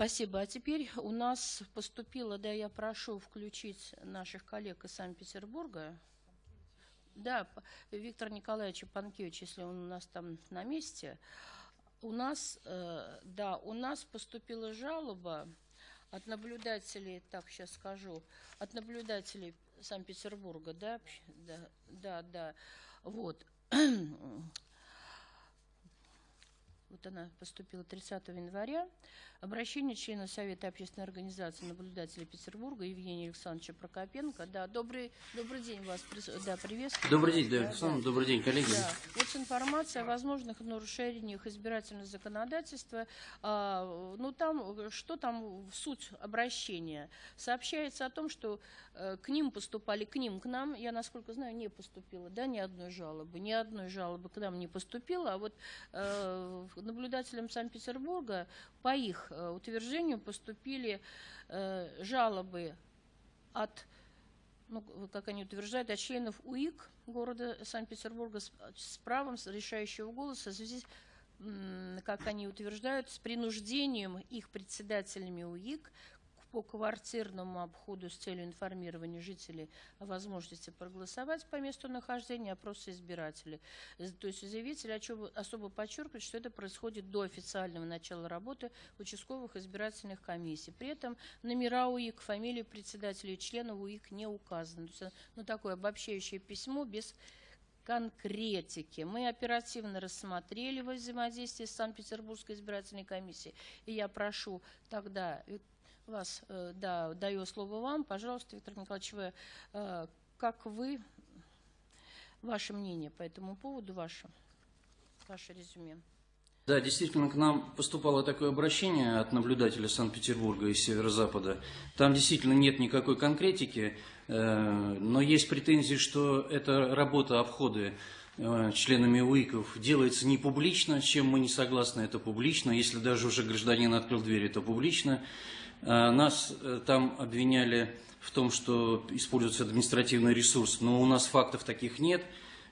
Спасибо. А теперь у нас поступило, да, я прошу включить наших коллег из Санкт-Петербурга. Да, Виктор Николаевич Панкевич, если он у нас там на месте. У нас, э, да, у нас поступила жалоба от наблюдателей, так сейчас скажу, от наблюдателей Санкт-Петербурга, да, да, да, да, вот. Вот она поступила 30 января. Обращение члена Совета общественной организации наблюдателей Петербурга Евгения Александровича Прокопенко. Да, добрый, добрый день вас да, приветствую. Добрый день, да, Александр, да. добрый день, коллеги. Да. Вот информация о возможных нарушениях избирательного законодательства. А, ну, там, что там в суть обращения? Сообщается о том, что э, к ним поступали, к ним, к нам, я, насколько знаю, не поступило, да, ни одной жалобы, ни одной жалобы к нам не поступило, а вот э, наблюдателям Санкт-Петербурга по их Э, утверждению поступили э, жалобы от, ну, как они утверждают, от членов УИК города Санкт-Петербурга с, правом решающего голоса в связи как они утверждают, с принуждением их председателями УИК по квартирному обходу с целью информирования жителей о возможности проголосовать по месту нахождения опроса избирателей. То есть заявитель особо подчеркивает, что это происходит до официального начала работы участковых избирательных комиссий. При этом номера УИК, фамилии председателей и членов УИК не указаны. То есть, ну, такое обобщающее письмо без конкретики. Мы оперативно рассмотрели во взаимодействии с Санкт-Петербургской избирательной комиссией. И я прошу тогда вас, э, да, даю слово вам. Пожалуйста, Виктор Николаевич, вы, э, как вы, ваше мнение по этому поводу, ваше, ваше резюме? Да, действительно, к нам поступало такое обращение от наблюдателя Санкт-Петербурга из северо-запада. Там действительно нет никакой конкретики, э, но есть претензии, что эта работа обходы членами УИКов делается не публично, чем мы не согласны, это публично. Если даже уже гражданин открыл дверь, это публично. Э, нас э, там обвиняли в том, что используется административный ресурс, но у нас фактов таких нет.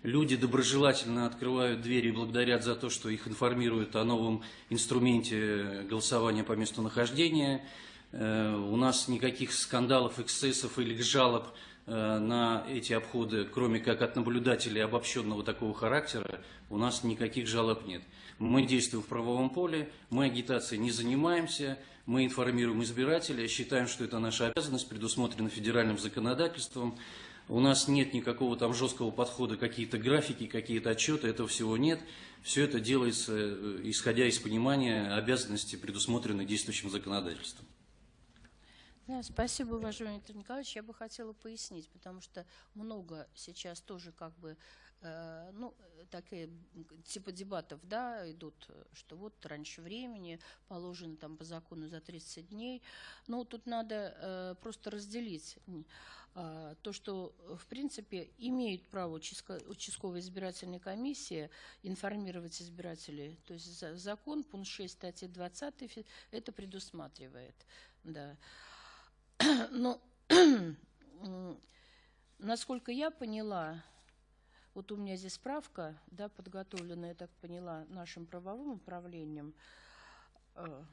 Люди доброжелательно открывают двери и благодарят за то, что их информируют о новом инструменте голосования по месту нахождения. Э, у нас никаких скандалов, эксцессов или жалоб на эти обходы, кроме как от наблюдателей обобщенного такого характера, у нас никаких жалоб нет. Мы действуем в правовом поле, мы агитацией не занимаемся, мы информируем избирателя, считаем, что это наша обязанность, предусмотрена федеральным законодательством. У нас нет никакого там жесткого подхода, какие-то графики, какие-то отчеты, этого всего нет. Все это делается, э, исходя из понимания обязанностей, предусмотренных действующим законодательством. Спасибо, уважаемый Виктор Николаевич. Я бы хотела пояснить, потому что много сейчас тоже как бы Э, ну, такие типа дебатов, да, идут, что вот раньше времени, положено там по закону за 30 дней. Но тут надо э, просто разделить э, то, что, в принципе, имеют право участковая избирательная комиссия информировать избирателей. То есть закон, пункт 6 статьи 20, это предусматривает, да. Но, насколько я поняла, вот у меня здесь справка, да, подготовленная, я так поняла, нашим правовым управлением. Э,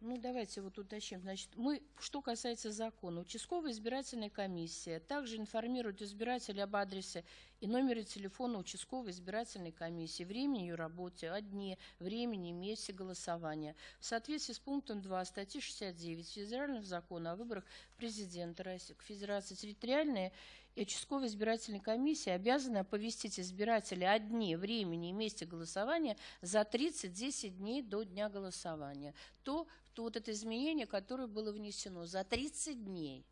ну, давайте вот уточним. Значит, мы, что касается закона, участковая избирательная комиссия также информирует избирателя об адресе и номере телефона участковой избирательной комиссии, времени ее работе, о дне, времени месте голосования. В соответствии с пунктом 2 статьи 69 Федерального закона о выборах президента Российской Федерации территориальная и участковая избирательная комиссия обязаны оповестить избирателя о дне, времени и месте голосования за 30-10 дней до дня голосования. То, то вот это изменение, которое было внесено за 30 дней.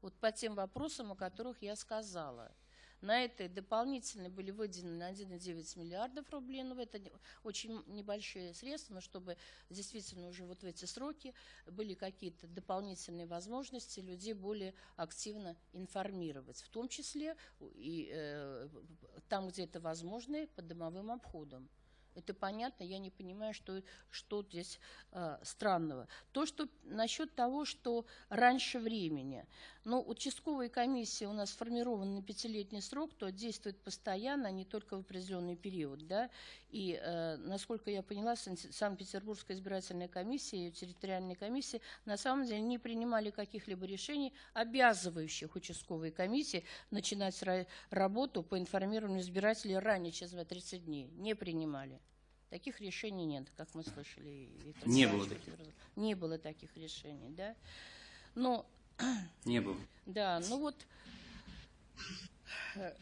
Вот по тем вопросам, о которых я сказала – на это дополнительно были выделены на 1,9 миллиардов рублей. Но это очень небольшие средства, но чтобы действительно уже вот в эти сроки были какие-то дополнительные возможности людей более активно информировать. В том числе и э, там, где это возможно, по домовым обходам. Это понятно, я не понимаю, что, что здесь э, странного. То, что насчет того, что раньше времени. Но участковые комиссии у нас сформированы на пятилетний срок, то действует постоянно, а не только в определенный период. Да? И, э, насколько я поняла, Сан- Санкт-Петербургская избирательная комиссия и ее территориальные комиссии на самом деле не принимали каких-либо решений, обязывающих участковые комиссии начинать ра- работу по информированию избирателей ранее, чем за 30 дней. Не принимали. Таких решений нет, как мы слышали. Виктор Не было Николаевич. Не было таких решений, да. Но Не было. да, ну вот э,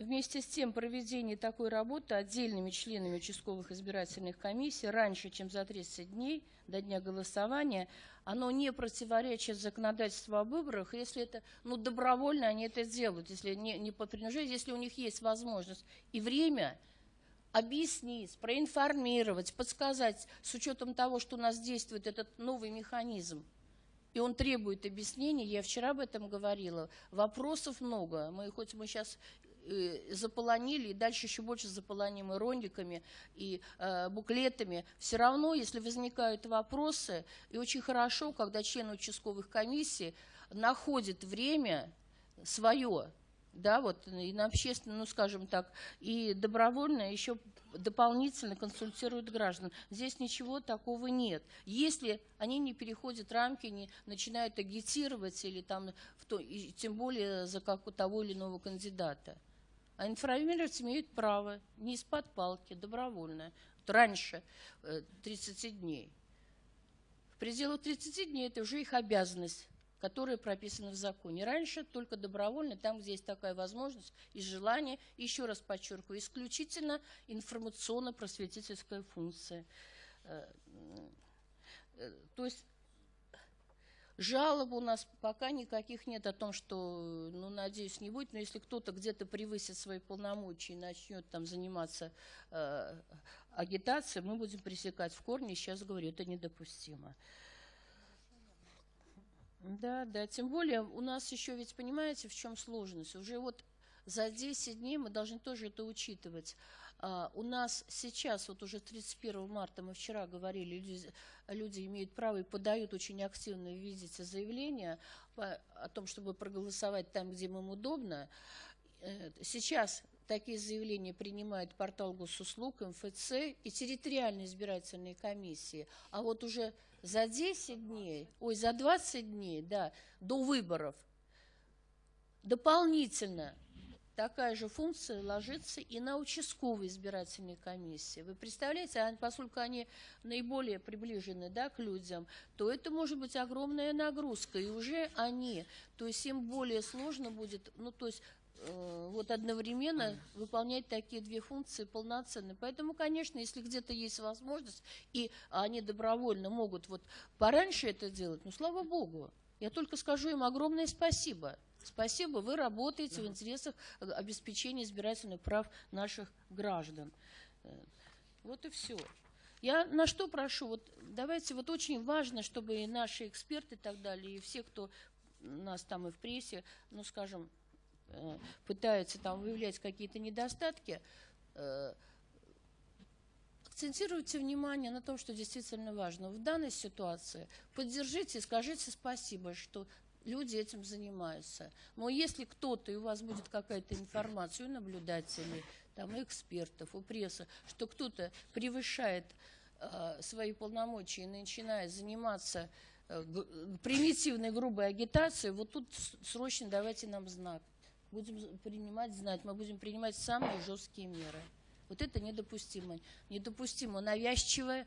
вместе с тем проведение такой работы отдельными членами участковых избирательных комиссий раньше, чем за 30 дней до дня голосования, оно не противоречит законодательству о выборах, если это, ну, добровольно они это делают, если не, не по принуждению, если у них есть возможность и время объяснить, проинформировать, подсказать, с учетом того, что у нас действует этот новый механизм, и он требует объяснений. Я вчера об этом говорила. Вопросов много. Мы хоть мы сейчас заполонили, и дальше еще больше заполоним и роликами, и э, буклетами. Все равно, если возникают вопросы, и очень хорошо, когда члены участковых комиссий находят время свое, да, вот и на общественном, ну, скажем так, и добровольно еще дополнительно консультируют граждан. Здесь ничего такого нет. Если они не переходят рамки, не начинают агитировать или там, в то, и тем более за как, того или иного кандидата. А информировать имеют право, не из-под палки, добровольно. Вот раньше э, 30 дней. В пределах 30 дней это уже их обязанность которые прописаны в законе. Раньше только добровольно, там, где есть такая возможность и желание, еще раз подчеркиваю, исключительно информационно-просветительская функция. Э, э, То есть жалоб у нас пока никаких нет о том, что, ну, надеюсь, не будет, но если кто-то где-то превысит свои полномочия и начнет там заниматься э, агитацией, мы будем пресекать в корне, сейчас говорю, это недопустимо. Да, да, тем более у нас еще ведь, понимаете, в чем сложность? Уже вот за 10 дней мы должны тоже это учитывать. А, у нас сейчас, вот уже 31 марта, мы вчера говорили, люди, люди имеют право и подают очень активно, видите, заявления по, о том, чтобы проголосовать там, где им удобно. Э, Сейчас такие заявления принимает портал госуслуг, МФЦ и территориальные избирательные комиссии. А вот уже за 10 дней, ой, за 20 дней, да, до выборов дополнительно такая же функция ложится и на участковые избирательные комиссии. Вы представляете, а поскольку они наиболее приближены да, к людям, то это может быть огромная нагрузка, и уже они, то есть им более сложно будет, ну то есть вот одновременно выполнять такие две функции полноценно. Поэтому, конечно, если где-то есть возможность, и они добровольно могут вот пораньше это делать, ну, слава богу. Я только скажу им огромное спасибо. Спасибо, вы работаете в интересах э, обеспечения избирательных прав наших граждан. Э, Вот и все. Я на что прошу, вот давайте, вот очень важно, чтобы и наши эксперты и так далее, и все, кто у нас там и в прессе, ну, скажем, э, пытаются там выявлять какие-то недостатки, э, акцентируйте внимание на том, что действительно важно. В данной ситуации поддержите и скажите спасибо, что люди этим занимаются. Но если кто-то, и у вас будет какая-то информация, у наблюдателей, там, у экспертов, у прессы, что кто-то превышает э, свои полномочия и начинает заниматься э, примитивной грубой агитацией, вот тут срочно давайте нам знак. Будем принимать знать, мы будем принимать самые жесткие меры. Вот это недопустимо. Недопустимо навязчивое,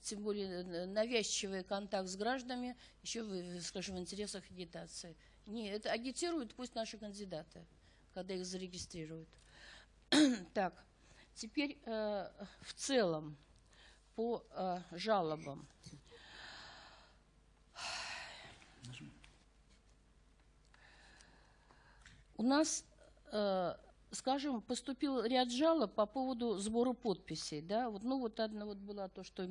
тем более э, навязчивый контакт с гражданами, еще, скажем, в интересах агитации. Не, это агитируют пусть наши кандидаты, когда их зарегистрируют. Так, теперь э, в целом по э, жалобам. У нас, э, скажем, поступил ряд жалоб по поводу сбора подписей. Да? Вот, ну, вот одна вот была то, что